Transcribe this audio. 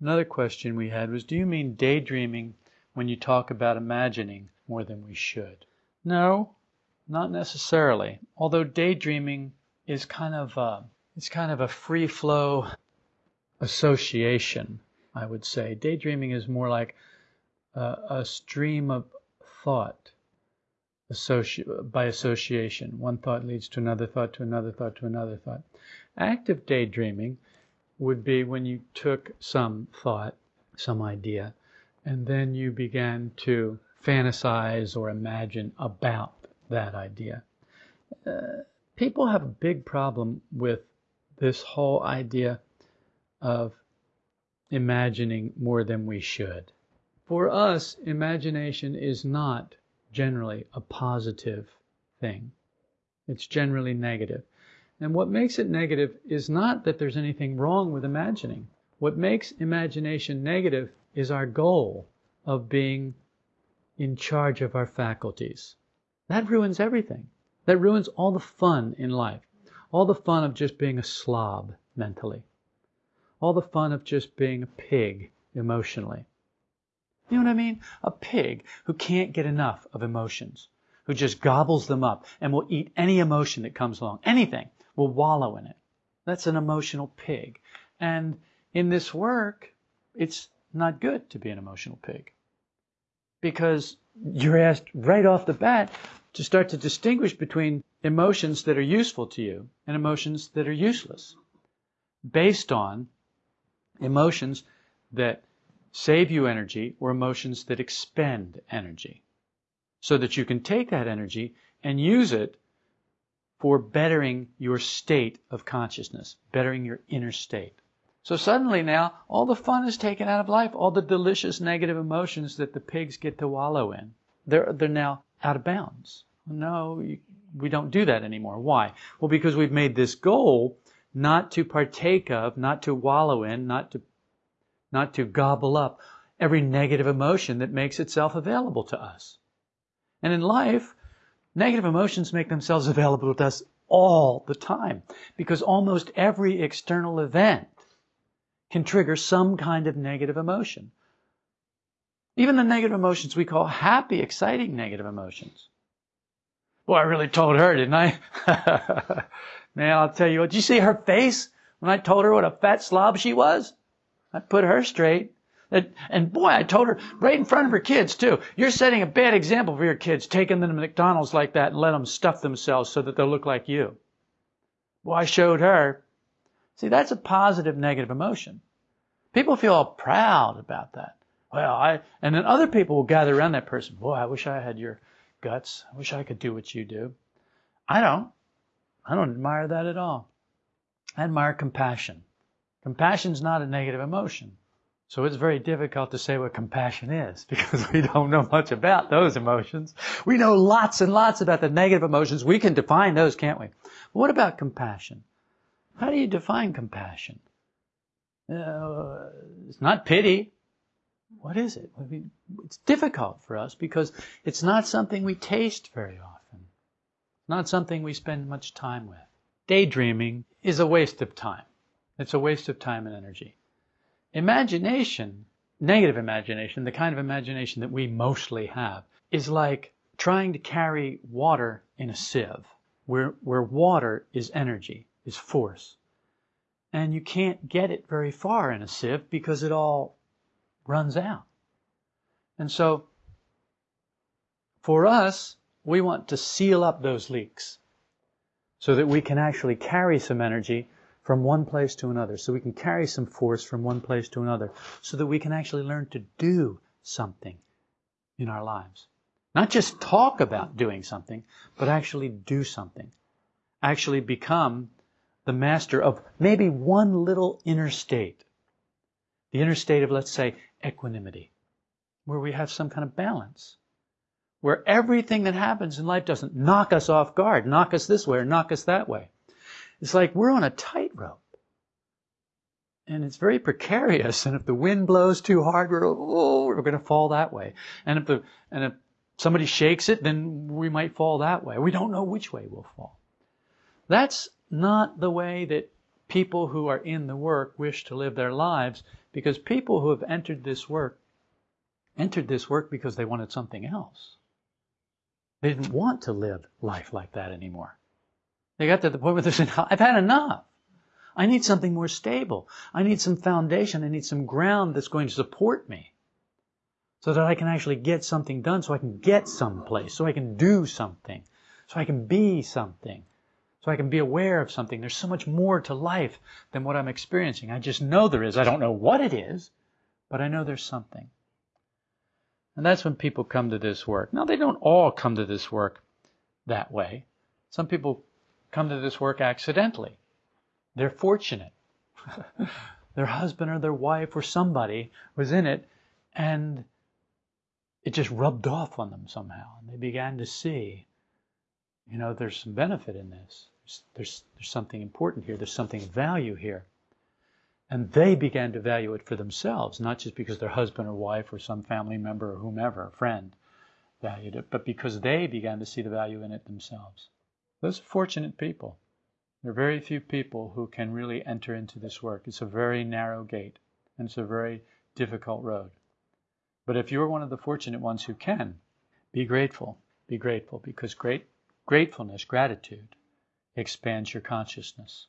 Another question we had was Do you mean daydreaming when you talk about imagining more than we should? No, not necessarily. Although daydreaming is kind of a, it's kind of a free flow association, I would say. Daydreaming is more like a, a stream of thought associ- by association. One thought leads to another thought, to another thought, to another thought. Active daydreaming would be when you took some thought, some idea, and then you began to fantasize or imagine about that idea. Uh, people have a big problem with this whole idea of imagining more than we should. For us, imagination is not generally a positive thing. It's generally negative. And what makes it negative is not that there's anything wrong with imagining. What makes imagination negative is our goal of being in charge of our faculties. That ruins everything. That ruins all the fun in life. All the fun of just being a slob mentally. All the fun of just being a pig emotionally. You know what I mean? A pig who can't get enough of emotions, who just gobbles them up and will eat any emotion that comes along. Anything will wallow in it. That's an emotional pig. And in this work, it's not good to be an emotional pig. Because you're asked right off the bat to start to distinguish between emotions that are useful to you and emotions that are useless based on emotions that save you energy or emotions that expend energy so that you can take that energy and use it for bettering your state of consciousness, bettering your inner state. So suddenly now, all the fun is taken out of life, all the delicious negative emotions that the pigs get to wallow in. They're, they're now out of bounds. No, we don't do that anymore. Why? Well, because we've made this goal not to partake of, not to wallow in, not to, not to gobble up every negative emotion that makes itself available to us. And in life, Negative emotions make themselves available to us all the time because almost every external event can trigger some kind of negative emotion. Even the negative emotions we call happy, exciting negative emotions. Well, I really told her, didn't I? Man, I'll tell you what. Did you see her face when I told her what a fat slob she was? I put her straight. And boy, I told her right in front of her kids too. You're setting a bad example for your kids, taking them to McDonald's like that and let them stuff themselves so that they'll look like you. Well, I showed her. See, that's a positive negative emotion. People feel all proud about that. Well, I, and then other people will gather around that person. Boy, I wish I had your guts. I wish I could do what you do. I don't. I don't admire that at all. I admire compassion. Compassion's not a negative emotion. So it's very difficult to say what compassion is because we don't know much about those emotions. We know lots and lots about the negative emotions. We can define those, can't we? what about compassion? How do you define compassion? Uh, it's not pity. What is it? I mean, it's difficult for us because it's not something we taste very often. Not something we spend much time with. Daydreaming is a waste of time. It's a waste of time and energy. Imagination, negative imagination, the kind of imagination that we mostly have, is like trying to carry water in a sieve, where, where water is energy, is force. And you can't get it very far in a sieve because it all runs out. And so, for us, we want to seal up those leaks so that we can actually carry some energy from one place to another, so we can carry some force from one place to another, so that we can actually learn to do something in our lives. Not just talk about doing something, but actually do something. Actually become the master of maybe one little inner state. The inner state of, let's say, equanimity, where we have some kind of balance. Where everything that happens in life doesn't knock us off guard, knock us this way or knock us that way. It's like we're on a tightrope. And it's very precarious. And if the wind blows too hard, we're, oh, we're going to fall that way. And if the, and if somebody shakes it, then we might fall that way. We don't know which way we'll fall. That's not the way that people who are in the work wish to live their lives Because people who have entered this work entered this work because they wanted something else. They didn't want to live life like that anymore. They got to the point where they said, I've had enough. I need something more stable. I need some foundation. I need some ground that's going to support me so that I can actually get something done, so I can get someplace, so I can do something, so I can be something, so I can be aware of something. There's so much more to life than what I'm experiencing. I just know there is. I don't know what it is, but I know there's something. And that's when people come to this work. Now, they don't all come to this work that way. Some people come to this work accidentally. They're fortunate. their husband or their wife or somebody was in it and it just rubbed off on them somehow. And they began to see, you know, there's some benefit in this. There's, there's, there's something important here. There's something of value here. And they began to value it for themselves, not just because their husband or wife or some family member or whomever, friend, valued it, but because they began to see the value in it themselves. Those are fortunate people. There are very few people who can really enter into this work. It's a very narrow gate, and it's a very difficult road. But if you're one of the fortunate ones who can, be grateful. Be grateful because great gratefulness, gratitude, expands your consciousness.